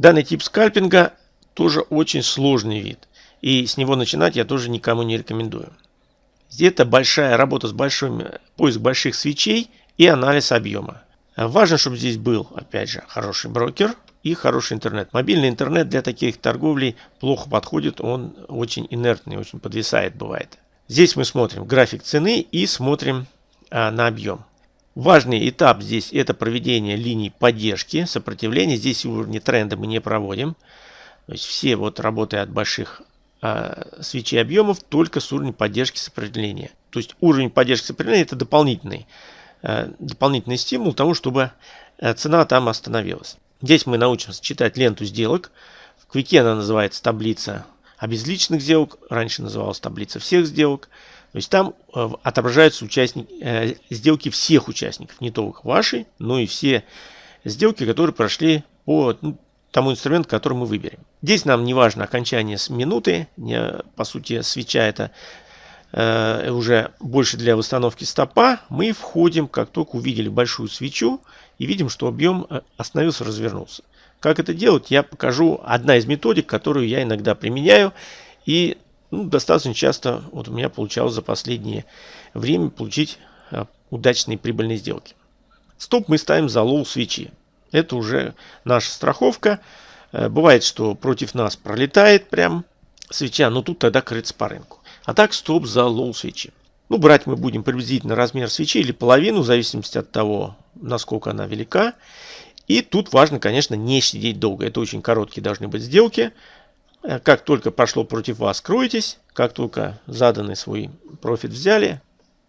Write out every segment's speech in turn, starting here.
Данный тип скальпинга тоже очень сложный вид. И с него начинать я тоже никому не рекомендую. Это большая работа с большим, поиск больших свечей и анализ объема. Важно, чтобы здесь был, опять же, хороший брокер и хороший интернет. Мобильный интернет для таких торговлей плохо подходит, он очень инертный, очень подвисает бывает. Здесь мы смотрим график цены и смотрим а, на объем. Важный этап здесь это проведение линий поддержки, сопротивления. Здесь уровни тренда мы не проводим. То есть все вот работы от больших а, свечей объемов только с уровнем поддержки сопротивления. То есть уровень поддержки сопротивления это дополнительный, а, дополнительный стимул тому, чтобы а, цена там остановилась. Здесь мы научимся читать ленту сделок. В Квике она называется таблица обезличенных сделок. Раньше называлась таблица всех сделок. То есть там э, отображаются участники, э, сделки всех участников, не только ваши, но и все сделки, которые прошли по ну, тому инструменту, который мы выберем. Здесь нам не важно окончание с минуты, не, по сути свеча это э, уже больше для восстановки стопа. Мы входим, как только увидели большую свечу и видим, что объем остановился, развернулся. Как это делать, я покажу одна из методик, которую я иногда применяю. И ну, достаточно часто вот у меня получалось за последнее время получить а, удачные прибыльные сделки. Стоп мы ставим за low свечи. Это уже наша страховка. Э, бывает, что против нас пролетает прям свеча, но тут тогда крыться по рынку. А так стоп за low свечи. Ну, брать мы будем приблизительно размер свечи или половину, в зависимости от того, насколько она велика. И тут важно, конечно, не сидеть долго. Это очень короткие должны быть сделки. Э, как только пошло против вас, кройтесь. Как только заданный свой профит взяли,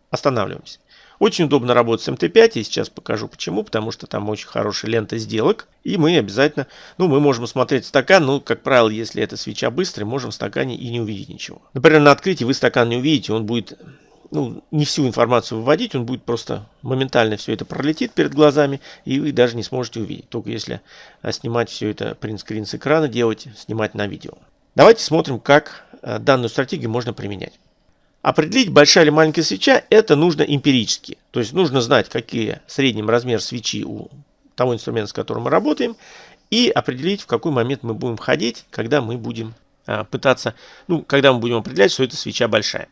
останавливаемся. Очень удобно работать с МТ5, и сейчас покажу почему, потому что там очень хорошая лента сделок, и мы обязательно, ну, мы можем смотреть стакан, ну, как правило, если это свеча быстрая, можем в стакане и не увидеть ничего. Например, на открытии вы стакан не увидите, он будет ну, не всю информацию выводить, он будет просто моментально все это пролетит перед глазами, и вы даже не сможете увидеть. Только если а, снимать все это принтскрин с экрана, делать, снимать на видео. Давайте смотрим, как а, данную стратегию можно применять. Определить, большая или маленькая свеча, это нужно эмпирически. То есть нужно знать, какие средний размер свечи у того инструмента, с которым мы работаем, и определить, в какой момент мы будем ходить, когда мы будем а, пытаться, ну, когда мы будем определять, что эта свеча большая.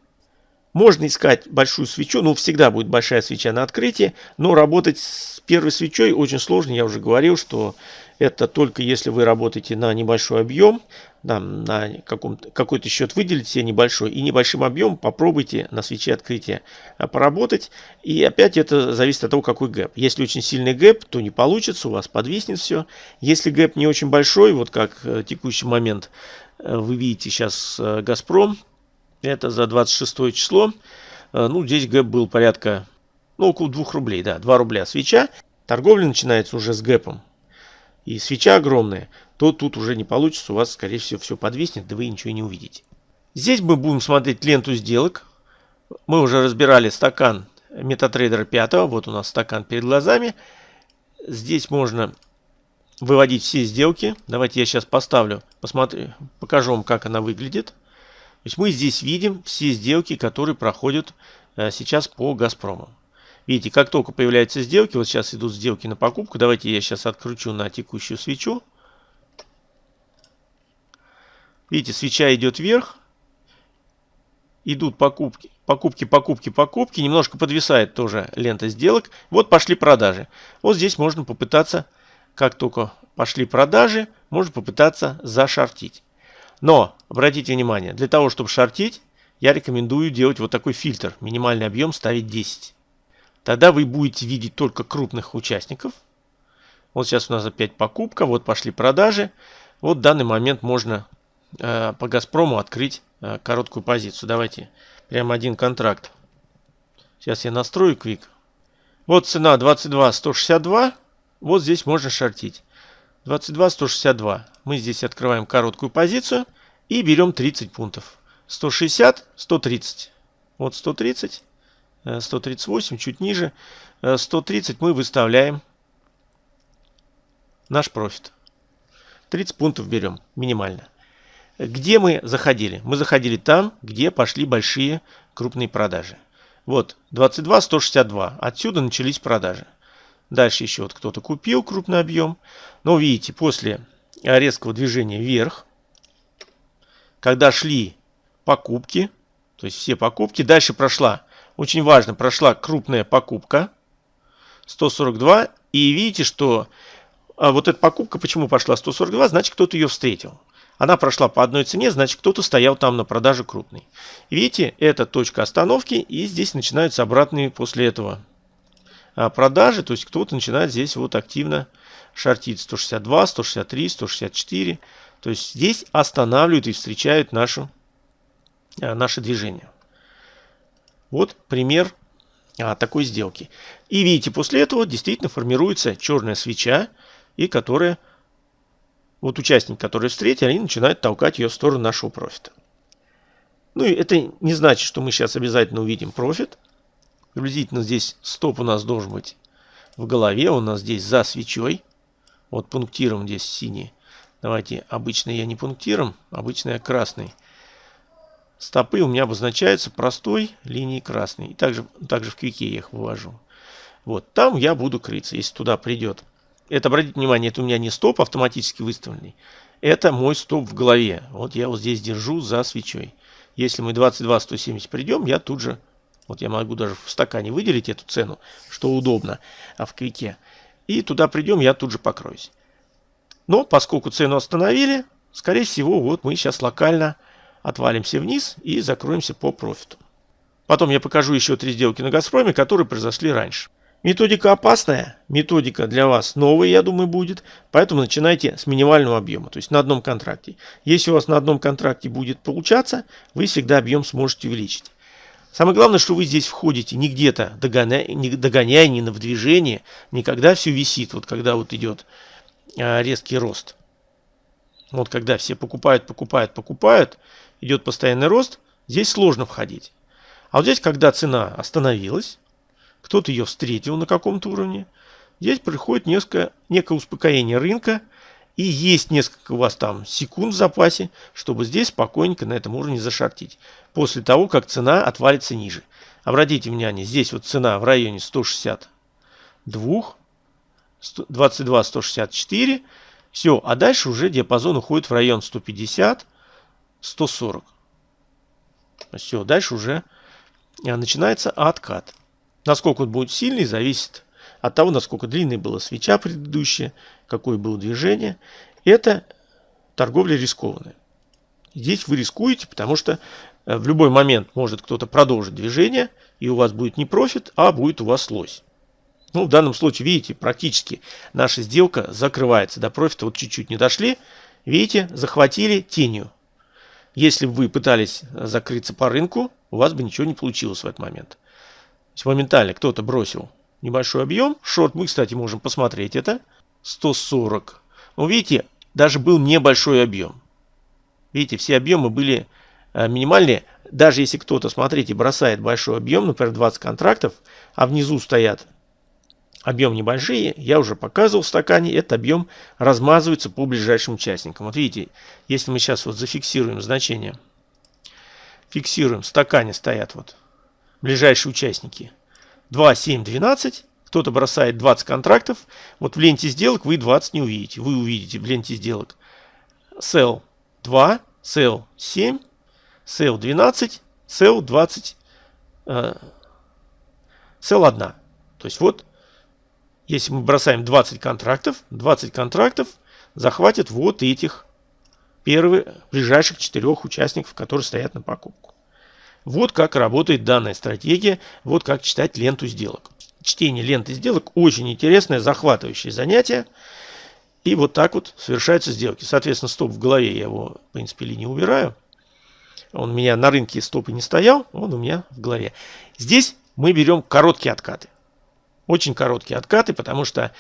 Можно искать большую свечу, ну всегда будет большая свеча на открытии, но работать с первой свечой очень сложно. Я уже говорил, что это только если вы работаете на небольшой объем, да, на какой-то счет выделить себе небольшой и небольшим объемом попробуйте на свече открытия а, поработать. И опять это зависит от того, какой гэп. Если очень сильный гэп, то не получится, у вас подвиснет все. Если гэп не очень большой, вот как э, текущий момент э, вы видите сейчас э, Газпром, это за 26 число. Э, ну, здесь гэп был порядка, ну, около 2 рублей, да, 2 рубля свеча. Торговля начинается уже с гэпом. И свеча огромная, то тут уже не получится, у вас, скорее всего, все подвиснет, да вы ничего не увидите. Здесь мы будем смотреть ленту сделок. Мы уже разбирали стакан MetaTrader 5, вот у нас стакан перед глазами. Здесь можно выводить все сделки. Давайте я сейчас поставлю, посмотрю, покажу вам, как она выглядит. То есть мы здесь видим все сделки, которые проходят э, сейчас по Газпрому. Видите, как только появляются сделки, вот сейчас идут сделки на покупку. Давайте я сейчас откручу на текущую свечу. Видите, свеча идет вверх. Идут покупки, покупки, покупки, покупки. Немножко подвисает тоже лента сделок. Вот пошли продажи. Вот здесь можно попытаться, как только пошли продажи, можно попытаться зашортить. Но, обратите внимание, для того, чтобы шортить, я рекомендую делать вот такой фильтр. Минимальный объем ставить 10. Тогда вы будете видеть только крупных участников. Вот сейчас у нас опять покупка, вот пошли продажи. Вот в данный момент можно э, по Газпрому открыть э, короткую позицию. Давайте прямо один контракт. Сейчас я настрою квик. Вот цена 22 162. Вот здесь можно шортить. 22 162. Мы здесь открываем короткую позицию и берем 30 пунктов. 160, 130. Вот 130, 138, э, чуть ниже. 130 э, мы выставляем наш профит. 30 пунктов берем минимально. Где мы заходили? Мы заходили там, где пошли большие крупные продажи. Вот 22, 162. Отсюда начались продажи. Дальше еще вот кто-то купил крупный объем. Но видите, после резкого движения вверх, когда шли покупки, то есть все покупки, дальше прошла, очень важно, прошла крупная покупка, 142, и видите, что а вот эта покупка, почему пошла 142, значит кто-то ее встретил. Она прошла по одной цене, значит кто-то стоял там на продаже крупный. Видите, это точка остановки, и здесь начинаются обратные после этого продажи, то есть кто-то начинает здесь вот активно шортить 162, 163, 164. То есть здесь останавливают и встречают нашу, а, наше движение. Вот пример а, такой сделки. И видите, после этого действительно формируется черная свеча, и которая, вот участники, которые встретили, они начинают толкать ее в сторону нашего профита. Ну и это не значит, что мы сейчас обязательно увидим профит. Приблизительно здесь стоп у нас должен быть в голове. У нас здесь за свечой. Вот пунктиром здесь синий. Давайте, обычно я не пунктиром, обычно я красный. Стопы у меня обозначаются простой линией красной. И также, также в квике я их вывожу. Вот, там я буду крыться, если туда придет. Это, обратите внимание, это у меня не стоп автоматически выставленный. Это мой стоп в голове. Вот я вот здесь держу за свечой. Если мы 22-170 придем, я тут же вот я могу даже в стакане выделить эту цену, что удобно, а в квике. И туда придем, я тут же покроюсь. Но поскольку цену остановили, скорее всего, вот мы сейчас локально отвалимся вниз и закроемся по профиту. Потом я покажу еще три сделки на Газпроме, которые произошли раньше. Методика опасная, методика для вас новая, я думаю, будет, поэтому начинайте с минимального объема, то есть на одном контракте. Если у вас на одном контракте будет получаться, вы всегда объем сможете увеличить. Самое главное, что вы здесь входите не где-то догоняя, не догоняя, не в движение, не когда все висит, вот когда вот идет а, резкий рост. Вот когда все покупают, покупают, покупают, идет постоянный рост, здесь сложно входить. А вот здесь, когда цена остановилась, кто-то ее встретил на каком-то уровне, здесь приходит несколько, некое успокоение рынка, и есть несколько у вас там секунд в запасе, чтобы здесь спокойненько на этом уровне зашортить. После того, как цена отвалится ниже. Обратите внимание, здесь вот цена в районе 162, 22, 164. Все, а дальше уже диапазон уходит в район 150, 140. Все, дальше уже а, начинается откат. Насколько он будет сильный, зависит от того, насколько длинной была свеча предыдущая, какое было движение. Это торговля рискованная. Здесь вы рискуете, потому что э, в любой момент может кто-то продолжить движение, и у вас будет не профит, а будет у вас лось. Ну, в данном случае, видите, практически наша сделка закрывается. До профита вот чуть-чуть не дошли. Видите, захватили тенью. Если бы вы пытались закрыться по рынку, у вас бы ничего не получилось в этот момент. То есть моментально кто-то бросил небольшой объем. Шорт мы, кстати, можем посмотреть это. 140. Ну, видите, даже был небольшой объем. Видите, все объемы были э, минимальные. Даже если кто-то, смотрите, бросает большой объем, например, 20 контрактов, а внизу стоят объем небольшие, я уже показывал в стакане, этот объем размазывается по ближайшим участникам. Вот видите, если мы сейчас вот зафиксируем значение, фиксируем, в стакане стоят вот ближайшие участники 2, 7, 12. Кто-то бросает 20 контрактов. Вот в ленте сделок вы 20 не увидите. Вы увидите в ленте сделок sell 2, sell 7, sell 12, sell 20, э, sell 1. То есть вот, если мы бросаем 20 контрактов, 20 контрактов захватит вот этих первых, ближайших четырех участников, которые стоят на покупку. Вот как работает данная стратегия, вот как читать ленту сделок. Чтение ленты сделок очень интересное, захватывающее занятие. И вот так вот совершаются сделки. Соответственно, стоп в голове я его, в принципе, ли не убираю. Он у меня на рынке стопы не стоял, он у меня в голове. Здесь мы берем короткие откаты. Очень короткие откаты, потому что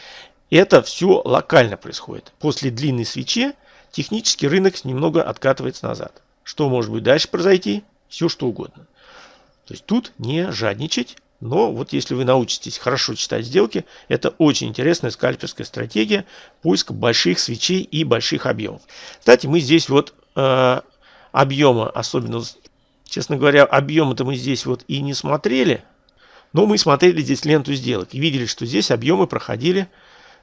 это все локально происходит. После длинной свечи технически рынок немного откатывается назад. Что может быть дальше произойти? Все что угодно. То есть тут не жадничать, но вот если вы научитесь хорошо читать сделки, это очень интересная скальперская стратегия поиска больших свечей и больших объемов. Кстати, мы здесь вот э, объема, особенно, честно говоря, объемы-то мы здесь вот и не смотрели, но мы смотрели здесь ленту сделок и видели, что здесь объемы проходили,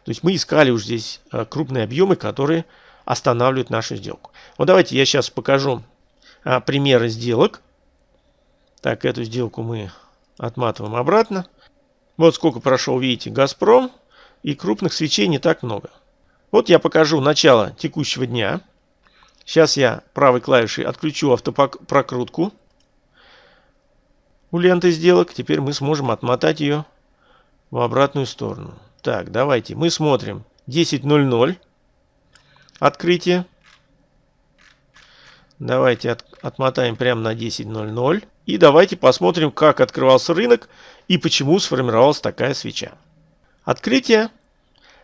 то есть мы искали уже здесь э, крупные объемы, которые останавливает нашу сделку. Вот давайте я сейчас покажу а, примеры сделок. Так, эту сделку мы отматываем обратно. Вот сколько прошел, видите, Газпром. И крупных свечей не так много. Вот я покажу начало текущего дня. Сейчас я правой клавишей отключу автопрокрутку у ленты сделок. Теперь мы сможем отмотать ее в обратную сторону. Так, давайте мы смотрим 10.00 открытие. Давайте от, отмотаем прямо на 10.00. И давайте посмотрим, как открывался рынок и почему сформировалась такая свеча. Открытие.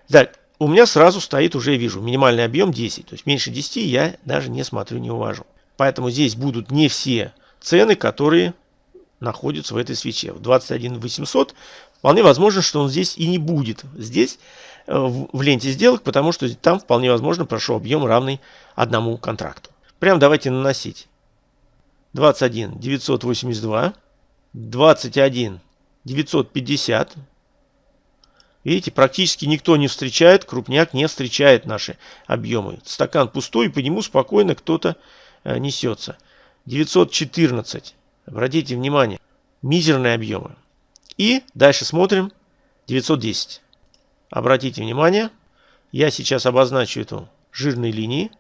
Да, у меня сразу стоит, уже вижу, минимальный объем 10. То есть меньше 10 я даже не смотрю, не уважу. Поэтому здесь будут не все цены, которые находятся в этой свече. В 21 800 вполне возможно, что он здесь и не будет. Здесь э, в ленте сделок, потому что там вполне возможно прошел объем равный одному контракту. Прям давайте наносить. 21 982, 21 950. Видите, практически никто не встречает, крупняк не встречает наши объемы. Стакан пустой, по нему спокойно кто-то э, несется. 914. Обратите внимание, мизерные объемы. И дальше смотрим 910. Обратите внимание, я сейчас обозначу эту жирной линии.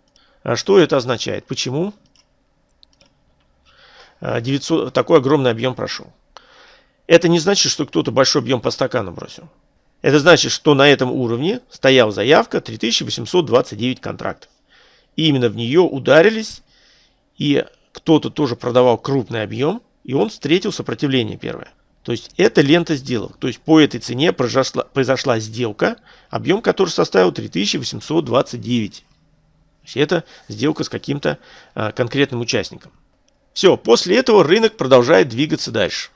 А что это означает? Почему? 900, а, такой огромный объем прошел. Это не значит, что кто-то большой объем по стакану бросил. Это значит, что на этом уровне стояла заявка 3829 контрактов. И именно в нее ударились, и кто-то тоже продавал крупный объем, и он встретил сопротивление первое. То есть это лента сделок. То есть по этой цене произошла, произошла сделка, объем которой составил 3829. Это сделка с каким-то а, конкретным участником. Все, после этого рынок продолжает двигаться дальше.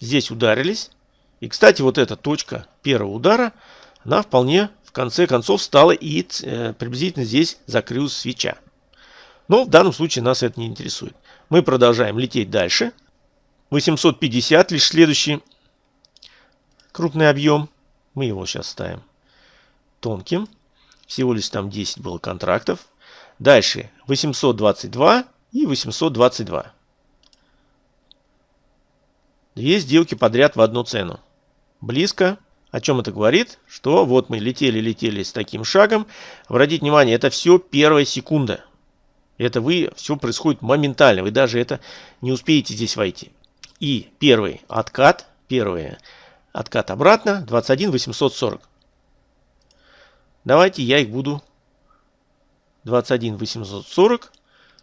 Здесь ударились. И, кстати, вот эта точка первого удара, она вполне в конце концов стала и э, приблизительно здесь закрылась свеча. Но в данном случае нас это не интересует. Мы продолжаем лететь дальше. 850 лишь следующий крупный объем. Мы его сейчас ставим тонким. Всего лишь там 10 было контрактов. Дальше 822 и 822. Две сделки подряд в одну цену. Близко. О чем это говорит? Что вот мы летели-летели с таким шагом. Обратите внимание, это все первая секунда. Это вы, все происходит моментально. Вы даже это не успеете здесь войти. И первый откат, первый откат обратно, 21 840. Давайте я их буду 21 840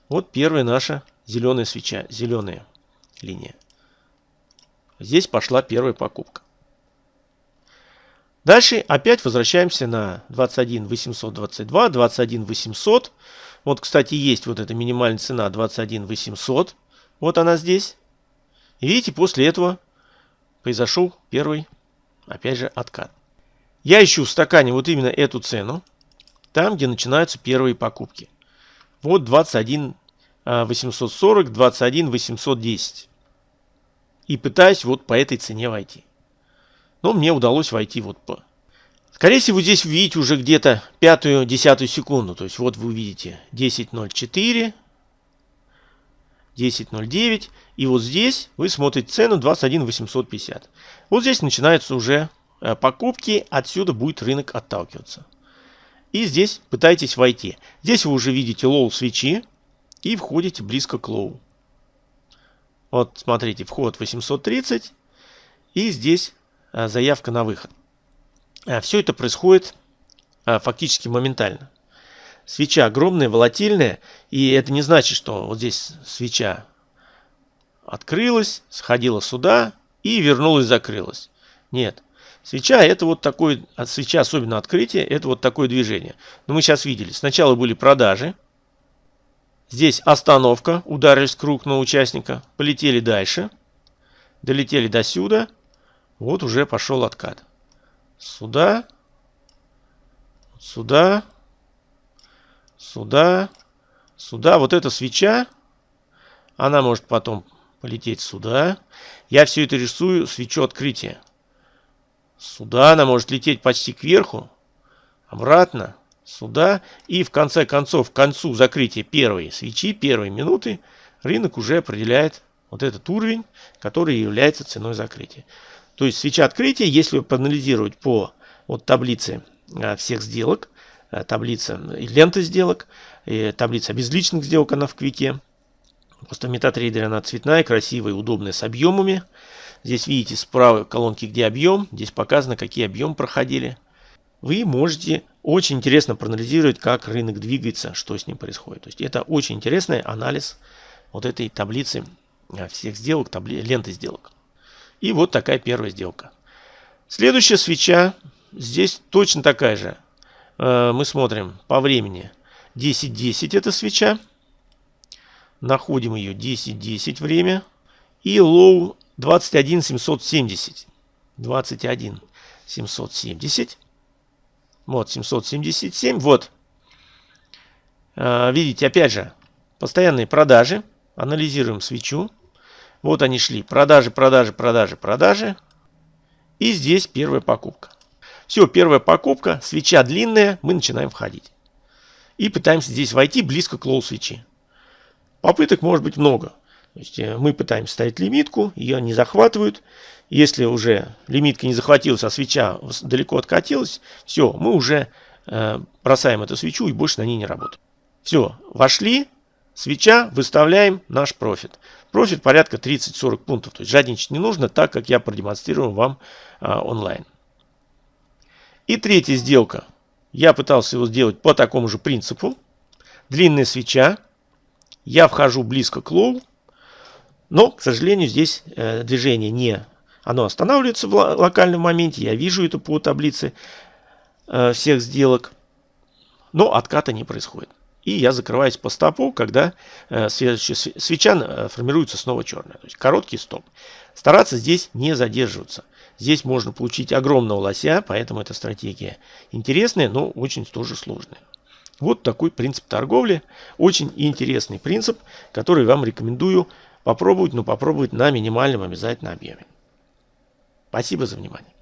вот первая наша зеленая свеча, зеленая линия. Здесь пошла первая покупка. Дальше опять возвращаемся на 21 822, 21 800. Вот, кстати, есть вот эта минимальная цена 21 800. Вот она здесь. И видите, после этого произошел первый, опять же, откат. Я ищу в стакане вот именно эту цену, там, где начинаются первые покупки. Вот 21 840, 21 810. И пытаюсь вот по этой цене войти. Но мне удалось войти вот по... Скорее всего, здесь видите уже где-то пятую, десятую секунду. То есть вот вы увидите 10.04, 10.09. И вот здесь вы смотрите цену 21 850. Вот здесь начинаются уже э, покупки. Отсюда будет рынок отталкиваться. И здесь пытайтесь войти. Здесь вы уже видите low свечи и входите близко к low. Вот смотрите, вход 830 и здесь а, заявка на выход. А, все это происходит а, фактически моментально. Свеча огромная, волатильная, и это не значит, что вот здесь свеча открылась, сходила сюда и вернулась, закрылась. Нет. Свеча это вот такой, свеча особенно открытие, это вот такое движение. Но мы сейчас видели, сначала были продажи, Здесь остановка, ударились круг на участника, полетели дальше, долетели до сюда, вот уже пошел откат. Сюда, сюда, сюда, сюда. Вот эта свеча, она может потом полететь сюда. Я все это рисую свечу открытия. Сюда она может лететь почти кверху, обратно, сюда. И в конце концов, к концу закрытия первой свечи, первой минуты, рынок уже определяет вот этот уровень, который является ценой закрытия. То есть свеча открытия, если проанализировать по вот таблице а, всех сделок, а, таблица ленты сделок, и таблица безличных сделок, она в квике. Просто в MetaTrader она цветная, красивая, удобная, с объемами. Здесь видите справа колонки, где объем. Здесь показано, какие объемы проходили. Вы можете очень интересно проанализировать, как рынок двигается, что с ним происходит. То есть это очень интересный анализ вот этой таблицы а, всех сделок, табли... ленты сделок. И вот такая первая сделка. Следующая свеча. Здесь точно такая же. Э, мы смотрим по времени. 10.10 это свеча. Находим ее 10.10 время. И low 21.770. 21.770. Вот 777. Вот. Э, видите, опять же, постоянные продажи. Анализируем свечу. Вот они шли. Продажи, продажи, продажи, продажи. И здесь первая покупка. Все, первая покупка. Свеча длинная. Мы начинаем входить. И пытаемся здесь войти близко к low свечи. Попыток может быть много. То есть э, мы пытаемся ставить лимитку, ее не захватывают. Если уже лимитка не захватилась, а свеча далеко откатилась, все, мы уже э, бросаем эту свечу и больше на ней не работаем. Все, вошли, Свеча, выставляем наш профит. Профит порядка 30-40 пунктов. То есть жадничать не нужно, так как я продемонстрирую вам а, онлайн. И третья сделка. Я пытался его сделать по такому же принципу. Длинная свеча. Я вхожу близко к low. Но, к сожалению, здесь э, движение не... Оно останавливается в локальном моменте. Я вижу это по таблице э, всех сделок. Но отката не происходит. И я закрываюсь по стопу, когда э, следующая свеча э, формируется снова черная. То есть короткий стоп. Стараться здесь не задерживаться. Здесь можно получить огромного лося, поэтому эта стратегия интересная, но очень тоже сложная. Вот такой принцип торговли. Очень интересный принцип, который вам рекомендую попробовать, но попробовать на минимальном обязательно объеме. Спасибо за внимание.